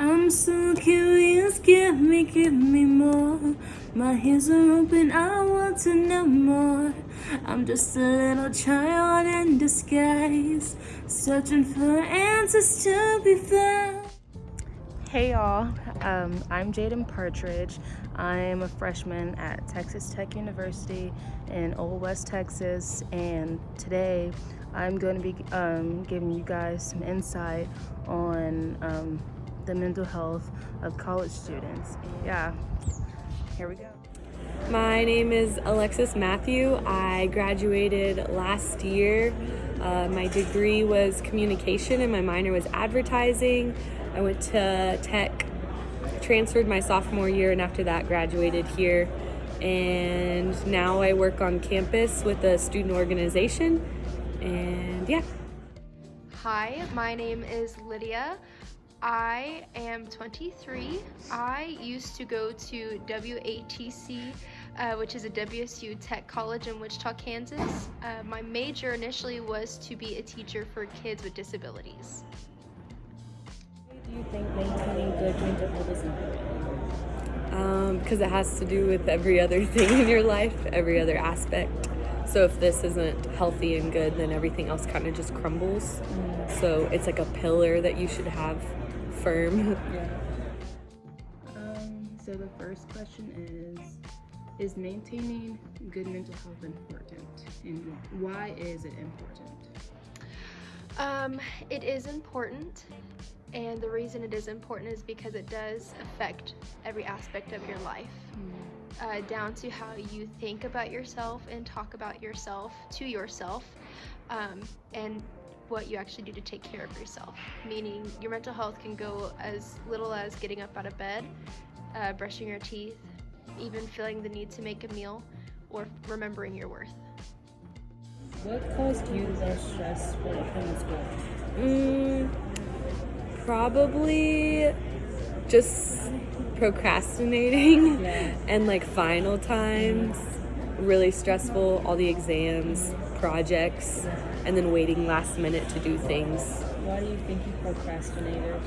I'm so curious, give me, give me more. My ears are open, I want to know more. I'm just a little child in disguise, searching for answers to be found. Hey y'all, um, I'm Jaden Partridge. I'm a freshman at Texas Tech University in Old West Texas, and today I'm going to be um, giving you guys some insight on um, the mental health of college students. Yeah, here we go. My name is Alexis Matthew. I graduated last year. Uh, my degree was communication and my minor was advertising. I went to Tech, transferred my sophomore year, and after that, graduated here. And now I work on campus with a student organization. And yeah. Hi, my name is Lydia. I am 23. I used to go to WATC, uh, which is a WSU Tech College in Wichita, Kansas. Uh, my major initially was to be a teacher for kids with disabilities. Do you think maintaining good mental health is important? Because um, it has to do with every other thing in your life, every other aspect. So if this isn't healthy and good, then everything else kind of just crumbles. Mm. So it's like a pillar that you should have firm. Yeah. Um, so the first question is, is maintaining good mental health important? And why is it important? Um, it is important. And the reason it is important is because it does affect every aspect of your life. Mm. Uh, down to how you think about yourself and talk about yourself to yourself. Um, and what you actually do to take care of yourself. Meaning, your mental health can go as little as getting up out of bed, uh, brushing your teeth, even feeling the need to make a meal, or remembering your worth. What caused you the stress came to school? Mm, probably just procrastinating yeah. and like final times really stressful all the exams projects and then waiting last minute to do things. Why do you think you procrastinated?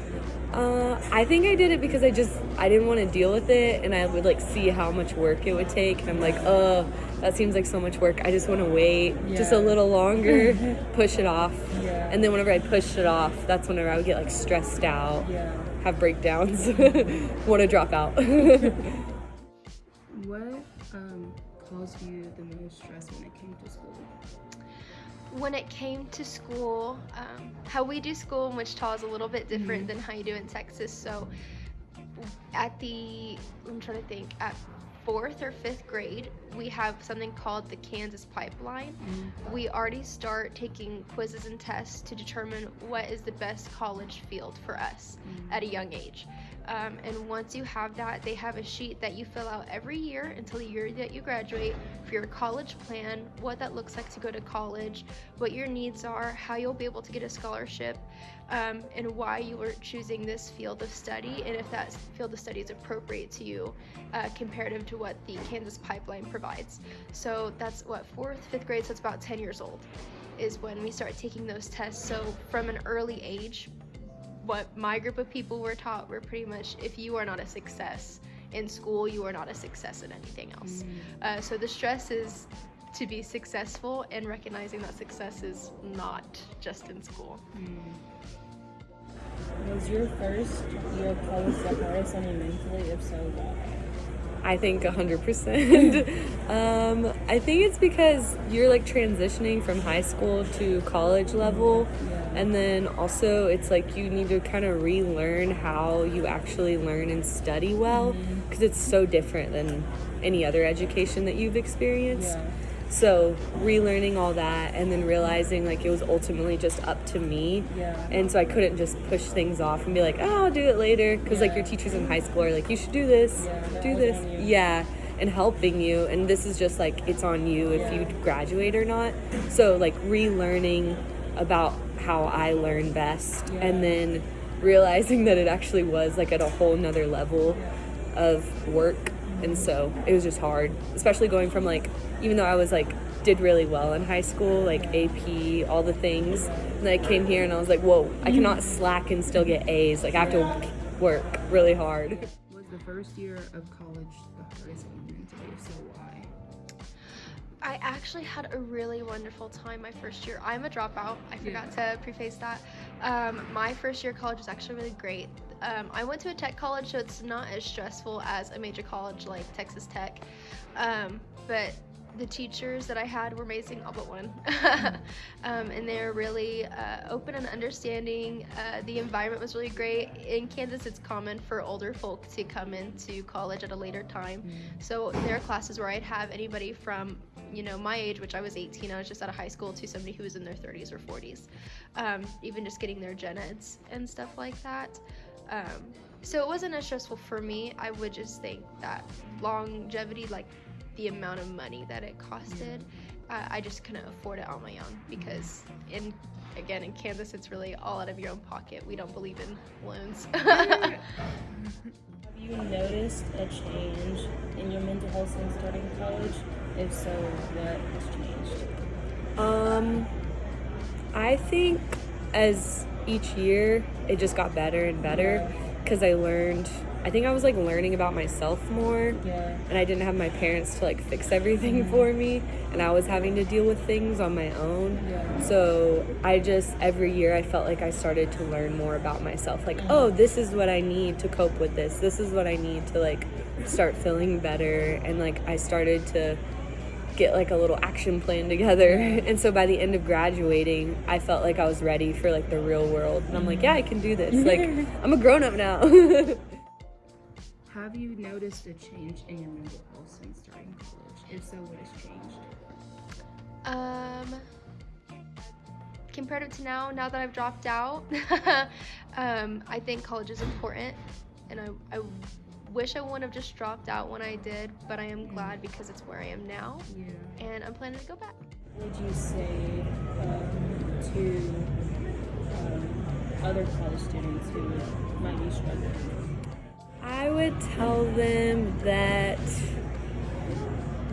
Uh, I think I did it because I just I didn't want to deal with it, and I would like see how much work it would take, and I'm like, oh, that seems like so much work. I just want to wait yeah. just a little longer, push it off, yeah. and then whenever I pushed it off, that's whenever I would get like stressed out, yeah. have breakdowns, want to drop out. what um, caused you the most stress when it came to school? When it came to school, um, how we do school in Wichita is a little bit different mm-hmm. than how you do in Texas. So at the, I'm trying to think, at fourth or fifth grade, we have something called the Kansas Pipeline. Mm-hmm. We already start taking quizzes and tests to determine what is the best college field for us mm-hmm. at a young age. Um, and once you have that, they have a sheet that you fill out every year until the year that you graduate for your college plan, what that looks like to go to college, what your needs are, how you'll be able to get a scholarship, um, and why you are choosing this field of study, and if that field of study is appropriate to you uh, comparative to what the Kansas Pipeline provides. So that's what, fourth, fifth grade, so it's about 10 years old is when we start taking those tests. So from an early age, what my group of people were taught were pretty much if you are not a success in school, you are not a success in anything else. Mm. Uh, so the stress is to be successful and recognizing that success is not just in school. Mm. Was your first year of college the hardest on you mentally? If so, why? I think 100%. um, I think it's because you're like transitioning from high school to college level. Yeah. And then also, it's like you need to kind of relearn how you actually learn and study well because mm-hmm. it's so different than any other education that you've experienced. Yeah. So relearning all that and then realizing like it was ultimately just up to me. Yeah. And so I couldn't just push things off and be like, oh, I'll do it later. Because yeah. like your teachers in high school are like, you should do this, yeah, do this. Yeah. And helping you. And this is just like, it's on you if you graduate or not. So like relearning about how I learn best and then realizing that it actually was like at a whole nother level of work and so it was just hard especially going from like even though i was like did really well in high school like ap all the things and i came here and i was like whoa i mm-hmm. cannot slack and still get a's like i have to work really hard. Was the first year of college the hardest one mentally? If so, why? I actually had a really wonderful time my first year. I'm a dropout. I forgot to preface that. Um, my first year of college was actually really great. Um, I went to a tech college, so it's not as stressful as a major college like Texas Tech. Um, but the teachers that I had were amazing, all but one. um, and they're really uh, open and understanding. Uh, the environment was really great. In Kansas, it's common for older folk to come into college at a later time. Mm. So there are classes where I'd have anybody from you know my age which i was 18 i was just out of high school to somebody who was in their 30s or 40s um, even just getting their gen eds and stuff like that um, so it wasn't as stressful for me i would just think that longevity like the amount of money that it costed. Uh, I just couldn't afford it on my own because in again in Kansas it's really all out of your own pocket. We don't believe in loans. Have you noticed a change in your mental health since starting college? If so, what has changed? Um, I think as each year it just got better and better because I learned I think I was like learning about myself more. Yeah. And I didn't have my parents to like fix everything mm-hmm. for me. And I was having to deal with things on my own. Yeah. So I just, every year, I felt like I started to learn more about myself. Like, mm-hmm. oh, this is what I need to cope with this. This is what I need to like start feeling better. And like, I started to get like a little action plan together. And so by the end of graduating, I felt like I was ready for like the real world. And I'm like, yeah, I can do this. Like, I'm a grown up now. Have you noticed a change in your mental health since starting college? If so, what has changed? Um, comparative to now, now that I've dropped out, um, I think college is important, and I, I wish I wouldn't have just dropped out when I did, but I am glad because it's where I am now, yeah. and I'm planning to go back. What would you say um, to um, other college students who might be struggling? I would tell them that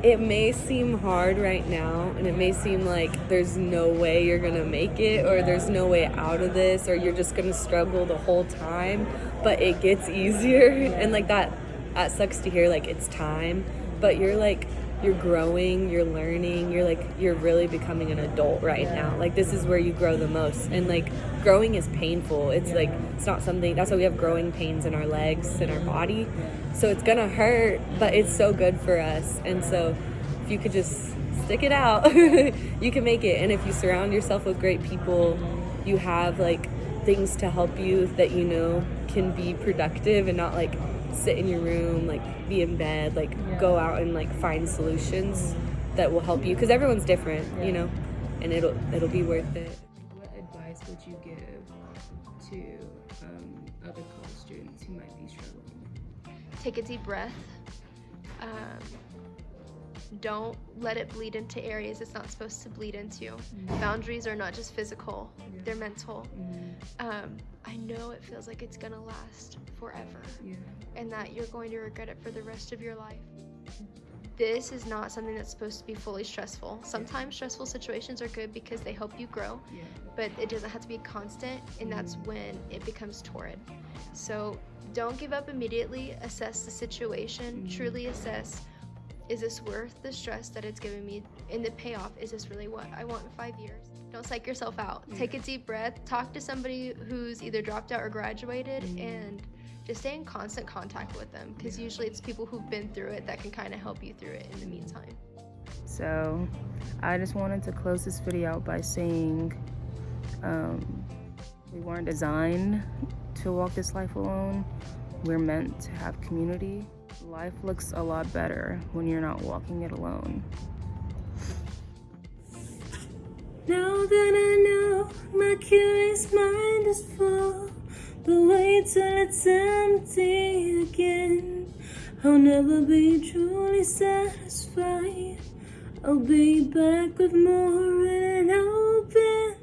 it may seem hard right now and it may seem like there's no way you're gonna make it or there's no way out of this or you're just gonna struggle the whole time but it gets easier. And like that that sucks to hear like it's time. But you're like you're growing, you're learning, you're like you're really becoming an adult right yeah. now. Like this is where you grow the most. And like growing is painful. It's yeah. like it's not something that's why we have growing pains in our legs and our body. So it's gonna hurt, but it's so good for us. And so if you could just stick it out, you can make it. And if you surround yourself with great people, you have like things to help you that you know can be productive and not like sit in your room, like be in bed, like yeah. go out and like find solutions that will help you because everyone's different, yeah. you know, and it'll it'll be worth it. What advice would you give to um, other college students who might be struggling? Take a deep breath. Um, don't let it bleed into areas it's not supposed to bleed into. Mm-hmm. Boundaries are not just physical, yeah. they're mental. Mm-hmm. Um, I know it feels like it's gonna last forever yeah. and that you're going to regret it for the rest of your life. This is not something that's supposed to be fully stressful. Sometimes stressful situations are good because they help you grow, yeah. but it doesn't have to be constant, and that's mm-hmm. when it becomes torrid. So don't give up immediately. Assess the situation, mm-hmm. truly assess is this worth the stress that it's giving me? And the payoff, is this really what I want in five years? Don't psych yourself out. Yeah. Take a deep breath. Talk to somebody who's either dropped out or graduated mm. and just stay in constant contact with them because yeah. usually it's people who've been through it that can kind of help you through it in the meantime. So I just wanted to close this video out by saying um, we weren't designed to walk this life alone. We're meant to have community. Life looks a lot better when you're not walking it alone. Now that I know my curious mind is full, but wait till it's empty again. I'll never be truly satisfied. I'll be back with more in an open